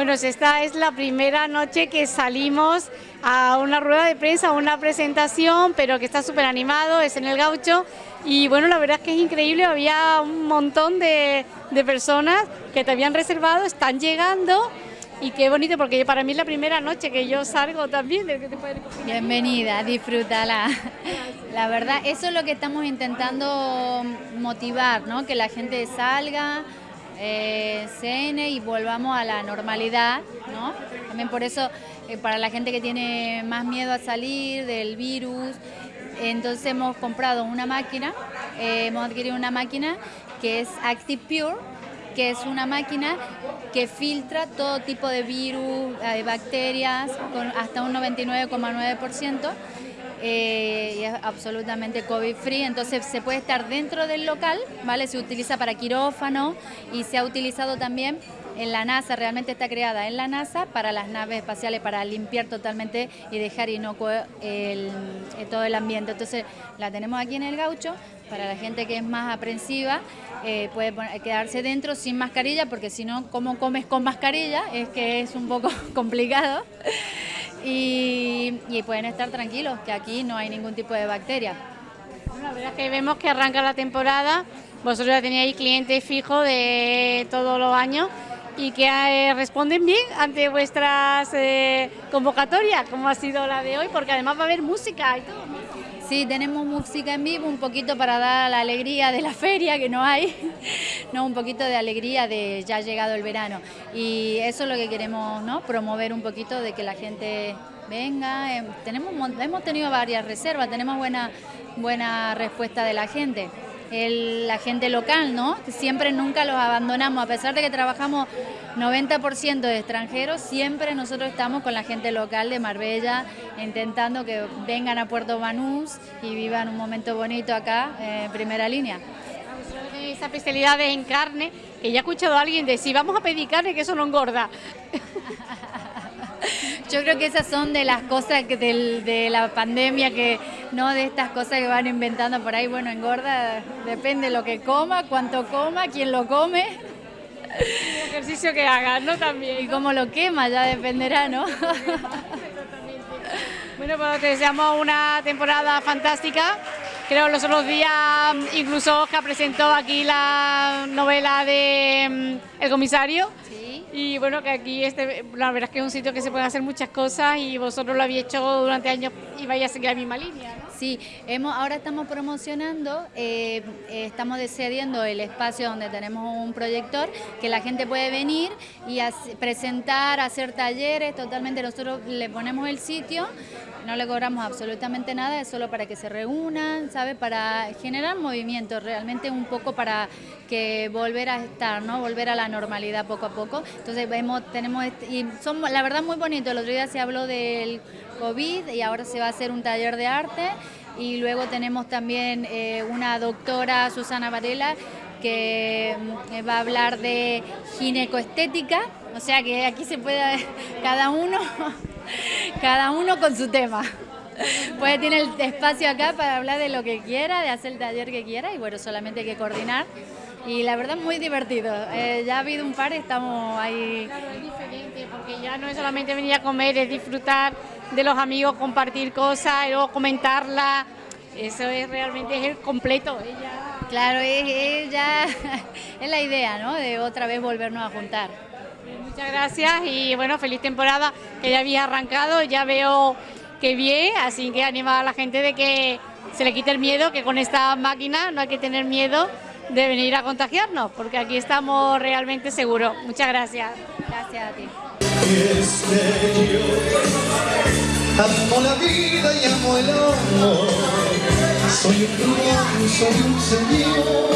Bueno, esta es la primera noche que salimos a una rueda de prensa, a una presentación, pero que está súper animado, es en el gaucho. Y bueno, la verdad es que es increíble, había un montón de, de personas que te habían reservado, están llegando y qué bonito porque para mí es la primera noche que yo salgo también. Que te Bienvenida, disfrútala. La verdad, eso es lo que estamos intentando motivar, ¿no? que la gente salga, eh, cene y volvamos a la normalidad. ¿no? También por eso, eh, para la gente que tiene más miedo a salir del virus, entonces hemos comprado una máquina, eh, hemos adquirido una máquina que es Active Pure, que es una máquina que filtra todo tipo de virus, de bacterias, con hasta un 99,9%. Eh, y es absolutamente COVID free, entonces se puede estar dentro del local, ¿vale? Se utiliza para quirófano y se ha utilizado también en la NASA, realmente está creada en la NASA para las naves espaciales, para limpiar totalmente y dejar inocuo el, todo el ambiente. Entonces la tenemos aquí en el gaucho, para la gente que es más aprensiva, eh, puede quedarse dentro sin mascarilla, porque si no, ¿cómo comes con mascarilla? Es que es un poco complicado pueden estar tranquilos, que aquí no hay ningún tipo de bacteria. la verdad es que vemos que arranca la temporada, vosotros ya teníais clientes fijos de todos los años y que eh, responden bien ante vuestras eh, convocatorias, como ha sido la de hoy, porque además va a haber música y todo. Sí, tenemos música en vivo, un poquito para dar la alegría de la feria, que no hay, no, un poquito de alegría de ya ha llegado el verano. Y eso es lo que queremos, ¿no? Promover un poquito de que la gente venga. Em, tenemos, hemos tenido varias reservas, tenemos buena, buena respuesta de la gente la gente local, ¿no? Siempre nunca los abandonamos, a pesar de que trabajamos 90% de extranjeros, siempre nosotros estamos con la gente local de Marbella, intentando que vengan a Puerto Banús y vivan un momento bonito acá, en primera línea. Esa especialidad en carne, que ya he escuchado a alguien decir, vamos a pedir carne, que eso no engorda. Yo creo que esas son de las cosas que de la pandemia, que no de estas cosas que van inventando por ahí. Bueno, engorda, depende de lo que coma, cuánto coma, quién lo come. El ejercicio que haga, ¿no? También. Y cómo lo quema, ya dependerá, ¿no? Bueno, pues te deseamos una temporada fantástica. Creo los otros días, incluso Oscar presentó aquí la novela de mm, El Comisario. Y bueno, que aquí este, la verdad es que es un sitio que se pueden hacer muchas cosas y vosotros lo habéis hecho durante años y vais a seguir la misma línea. Sí, hemos, ahora estamos promocionando, eh, eh, estamos decidiendo el espacio donde tenemos un proyector que la gente puede venir y presentar, hacer talleres, totalmente nosotros le ponemos el sitio, no le cobramos absolutamente nada, es solo para que se reúnan, ¿sabe? Para generar movimiento, realmente un poco para que volver a estar, ¿no? Volver a la normalidad poco a poco. Entonces tenemos, y son la verdad muy bonito, el otro día se habló del COVID y ahora se va a hacer un taller de arte y luego tenemos también eh, una doctora, Susana Varela, que mm, va a hablar de ginecoestética, o sea que aquí se puede, cada uno, cada uno con su tema. Puede tener el espacio acá para hablar de lo que quiera, de hacer el taller que quiera y bueno, solamente hay que coordinar y la verdad muy divertido. Eh, ya ha habido un par, estamos ahí. Es porque ya no es solamente venir a comer, es disfrutar de los amigos, compartir cosas, y luego comentarla. Eso es realmente es el completo. Ella... Claro, es, ya es la idea, ¿no? De otra vez volvernos a juntar. Muchas gracias y bueno, feliz temporada que ya había arrancado, ya veo que bien, así que anima a la gente de que se le quite el miedo, que con esta máquina no hay que tener miedo de venir a contagiarnos, porque aquí estamos realmente seguros. Muchas gracias. Gracias a ti. Amo la vida y amo el amor. Soy un rumor, soy un señor.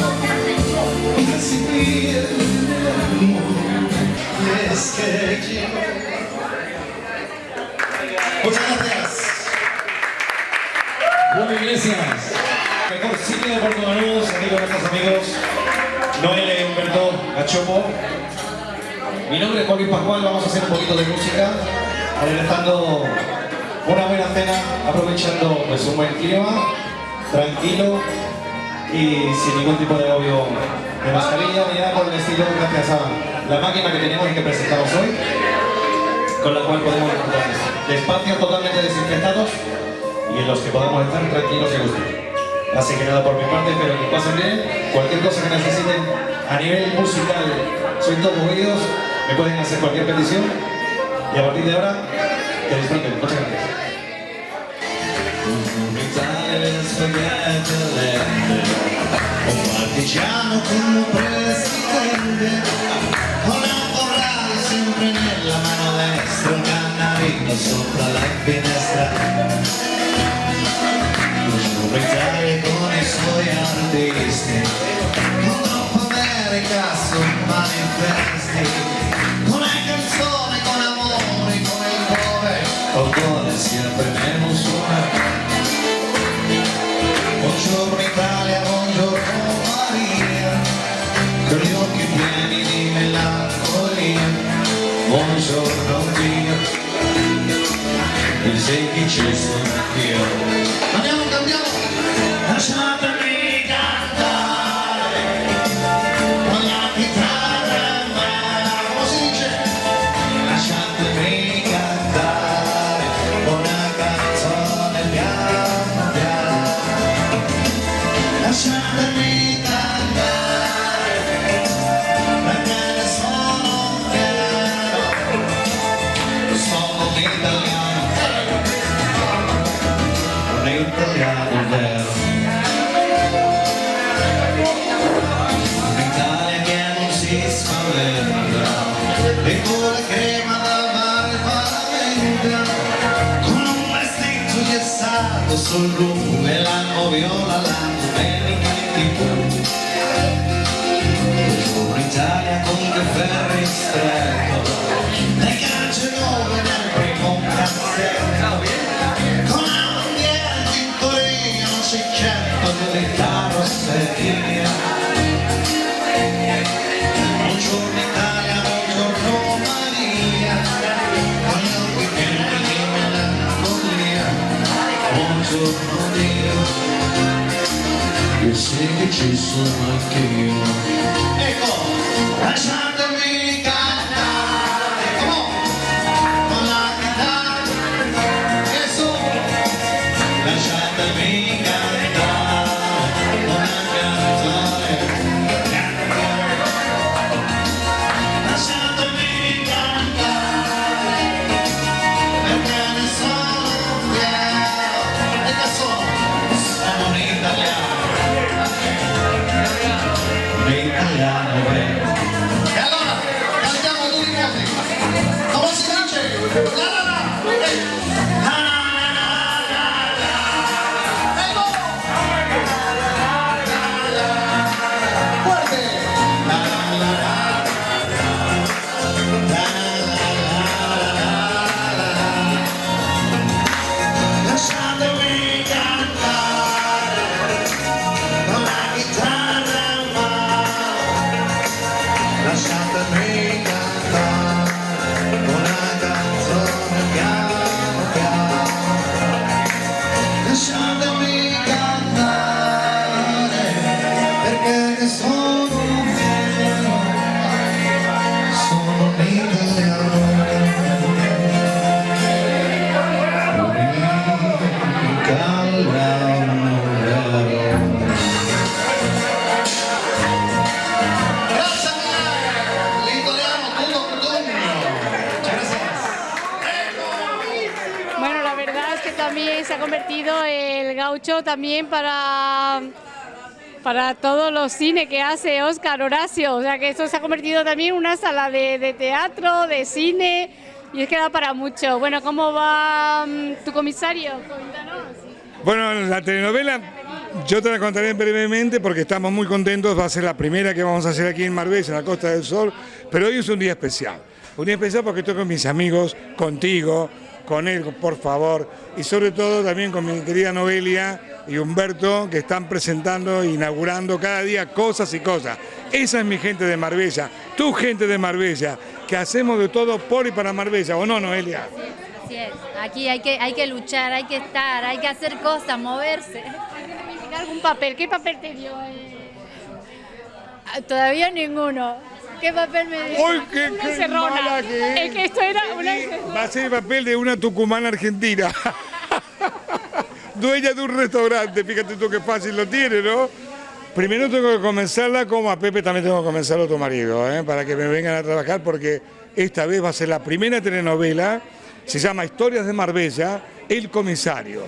Recibí el amor. Y es que quiero. Muchas gracias. Bueno, Iglesias mejor sitio de Puerto Banús, aquí con nuestros amigos Noel Humberto Gachopo. Mi nombre es Joaquín Pascual, vamos a hacer un poquito de música, adelantando una buena cena, aprovechando pues, un buen clima, tranquilo y sin ningún tipo de obvio de mascarilla ni nada por el estilo, gracias a la máquina que tenemos y que presentamos hoy, con la cual podemos disfrutar de espacios totalmente desinfectados y en los que podamos estar tranquilos y gustos. Así que nada, por mi parte, espero que pasen bien. Cualquier cosa que necesiten a nivel musical, soy todos oídos, me pueden hacer cualquier petición y a partir de ahora, que disfruten. Muchas gracias. Sempre nella mano destra Un cannarino sopra la finestra Teachers from the field. Sul lume e l'anno viola la domenica in tv un'Italia con che ferri stretto le calce season so lucky, up convertido el gaucho también para, para todos los cines que hace Oscar Horacio. O sea que eso se ha convertido también en una sala de, de teatro, de cine, y es que da para mucho. Bueno, ¿cómo va mm, tu comisario? Bueno, la telenovela yo te la contaré brevemente porque estamos muy contentos, va a ser la primera que vamos a hacer aquí en Marbella, en la Costa del Sol, pero hoy es un día especial. Un día especial porque estoy con mis amigos, contigo, con él, por favor, y sobre todo también con mi querida Noelia y Humberto, que están presentando e inaugurando cada día cosas y cosas. Esa es mi gente de Marbella, tu gente de Marbella, que hacemos de todo por y para Marbella, ¿o no, Noelia? Así es. Aquí hay que, hay que luchar, hay que estar, hay que hacer cosas, moverse. ¿Algún papel? ¿Qué papel te dio? eh? Todavía ninguno. ¿Qué papel me dio? ¡Uy, qué, Una qué encerrona. mala que Es que esto era una Va a ser el papel de una tucumana argentina. Dueña de un restaurante, fíjate tú qué fácil lo tiene, ¿no? Primero tengo que comenzarla como a Pepe también tengo que comenzarlo tu marido, ¿eh? para que me vengan a trabajar porque esta vez va a ser la primera telenovela, se llama Historias de Marbella, El Comisario.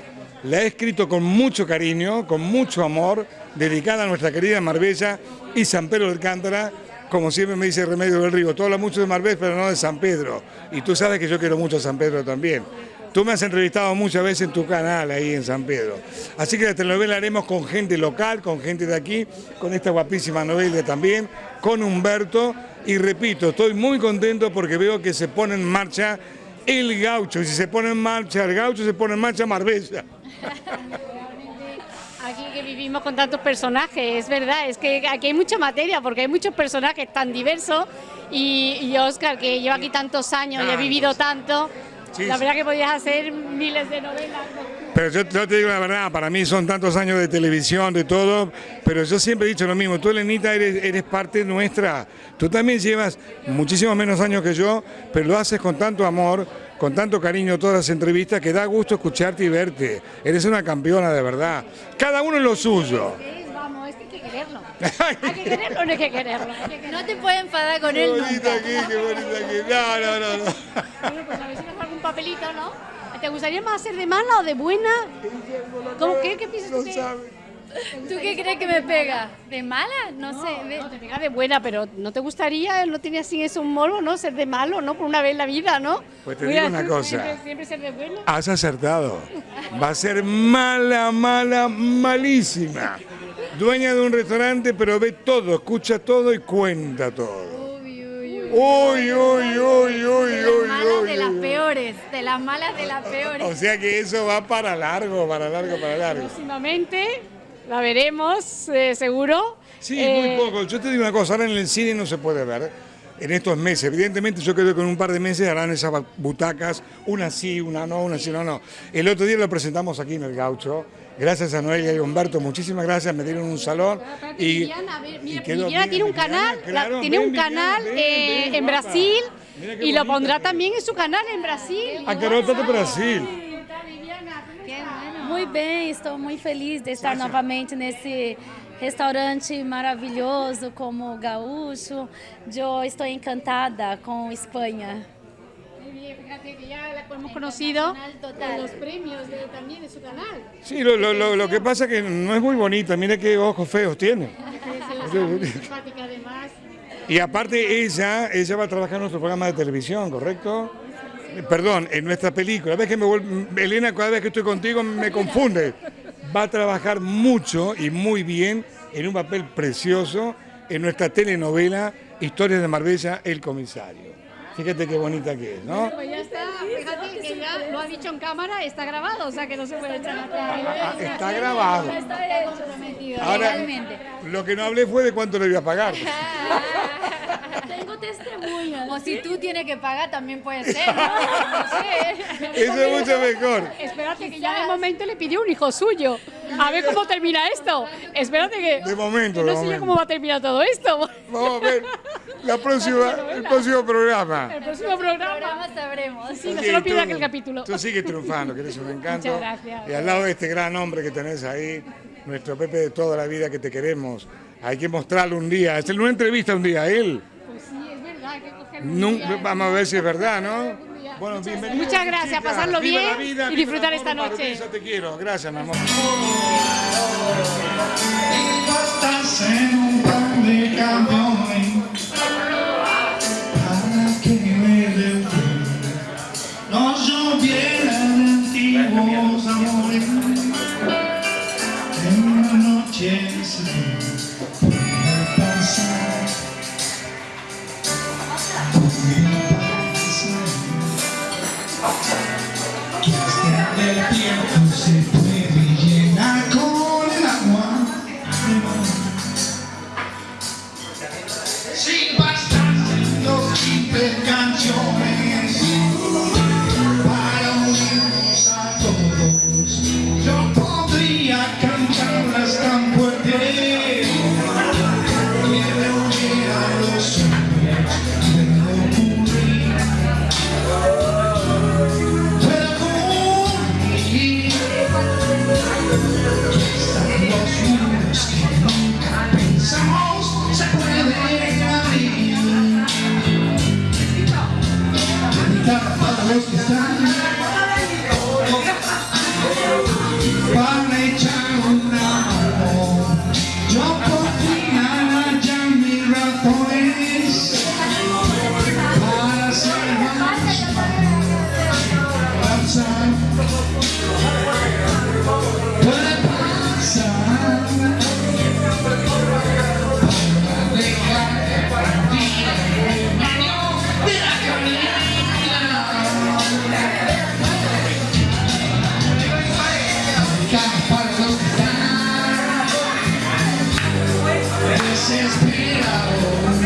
La he escrito con mucho cariño, con mucho amor, dedicada a nuestra querida Marbella y San Pedro del Cántara, como siempre me dice Remedio del Río, tú hablas mucho de Marbella pero no de San Pedro, y tú sabes que yo quiero mucho a San Pedro también. Tú me has entrevistado muchas veces en tu canal ahí en San Pedro. Así que la telenovela haremos con gente local, con gente de aquí, con esta guapísima novela también, con Humberto. Y repito, estoy muy contento porque veo que se pone en marcha el gaucho. Y si se pone en marcha el gaucho, se pone en marcha Marbella. Aquí que vivimos con tantos personajes, es verdad, es que aquí hay mucha materia porque hay muchos personajes tan diversos y, y Oscar que lleva aquí tantos años y ha vivido tanto, Sí, la sí. verdad que podías hacer miles de novelas. Pero yo, yo te digo la verdad, para mí son tantos años de televisión, de todo, pero yo siempre he dicho lo mismo, tú Elenita eres, eres parte nuestra, tú también llevas muchísimos menos años que yo, pero lo haces con tanto amor, con tanto cariño todas las entrevistas que da gusto escucharte y verte, eres una campeona de verdad, cada uno en lo suyo. Vamos, es que hay que quererlo. Hay que quererlo no hay que quererlo. Que. No te puedes enfadar con Qué él bonita nunca. aquí, qué bonita aquí, no, no, no. no. Bueno, pues a ver si nos algún papelito, ¿no? ¿Te gustaría más ser de mala o de buena? ¿Cómo qué? ¿Qué piensas tú No que- sabe. ¿Tú qué crees que me pega? ¿De mala? No, sé. de- No, te pega de buena, pero ¿no te gustaría, no tiene así eso un morbo, ¿no? Ser de malo, ¿no? Por una vez en la vida, ¿no? Pues te Mira, digo una cosa. Siempre, siempre ser de bueno. Has acertado. Va a ser mala, mala, malísima. Dueña de un restaurante, pero ve todo, escucha todo y cuenta todo. Uy, uy, uy. Uy, uy, uy, uy, De las uy, malas uy, de las peores. De las malas de las peores. O sea que eso va para largo, para largo, para largo. Próximamente la veremos, eh, seguro. Sí, Eh, muy poco. Yo te digo una cosa, ahora en el cine no se puede ver. En estos meses, evidentemente yo creo que en un par de meses harán esas butacas, una sí, una no, una sí, no, no. El otro día lo presentamos aquí en el Gaucho, gracias a Noelia y Humberto, muchísimas gracias, me dieron un salón Aparte, y, Viviana, a ver, y mira, quedó Viviana tiene un Viviana, canal, la- tiene ven, un Viviana, canal ven, eh, ven, en guapa. Brasil y lo pondrá también en su canal en Brasil. A garota de Brasil. Muito bem, estou muito feliz de estar novamente nesse restaurante maravilhoso como o Gaúcho. Eu estou encantada com Espanha. Fíjate que ya la hemos conocido con los premios de- también de su canal. Sí, lo, lo- lo- lo que pasa es que no es muy bonita, mira qué ojos feos tiene. Y aparte ella, ella va a trabajar en nuestro programa de televisión, ¿correcto? Perdón, en nuestra película. Ves que me vuel- Elena, cada vez que estoy contigo me confunde. Va a trabajar mucho y muy bien en un papel precioso en nuestra telenovela Historias de Marbella, El Comisario. Fíjate qué bonita que es, ¿no? Pues ya está, fíjate que ya lo ha dicho en cámara, está grabado, o sea que no se puede echar Ah, atrás. está grabado. Ahora, lo que no hablé fue de cuánto le voy a pagar. Testemunhas. O si tú tienes que pagar, también puede ser. No, no sé. Eso es mucho mejor. Espérate que ya de momento le pidió un hijo suyo. A ver cómo termina esto. Espérate que. De momento, que de no sé yo momento. cómo va a terminar todo esto. Vamos a ver la próxima, el próximo programa. El próximo programa. Programa sabremos. Sí, no se lo pierda aquel capítulo. Tú sigues triunfando, que eres un encanto. Muchas gracias. Y al lado de este gran hombre que tenés ahí, nuestro Pepe de toda la vida que te queremos, hay que mostrarlo un día, hacerle una entrevista un día a él. Pues sí, es verdad, hay que coger Nun- vamos a ver si es verdad, ¿no? Bueno, bienvenido. Muchas gracias, chica. pasarlo Viva bien vida, y disfrutar esta noche. Marbella, te quiero, gracias, mi amor. Estás en un par de que hasta el tiempo se got the. This is Pino.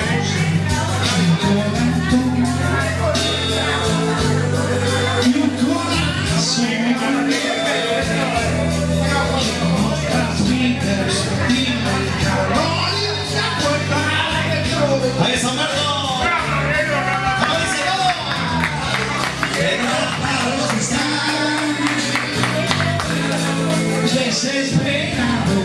She's paid out the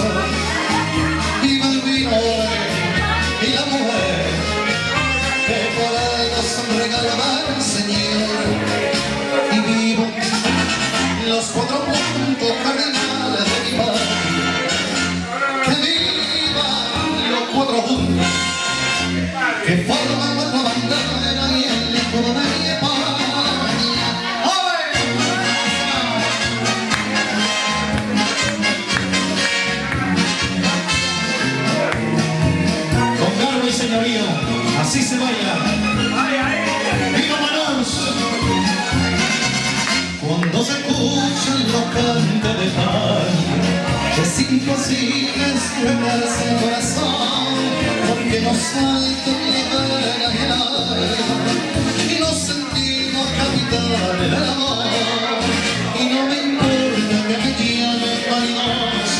so el corazón porque nos falta un nivel a ganar y nos sentimos capitales del amor y no me importa que me llamen marinos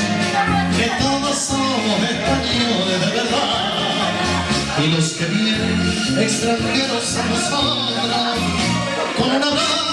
que todos somos españoles de verdad y los que vienen extranjeros a nosotros con un abrazo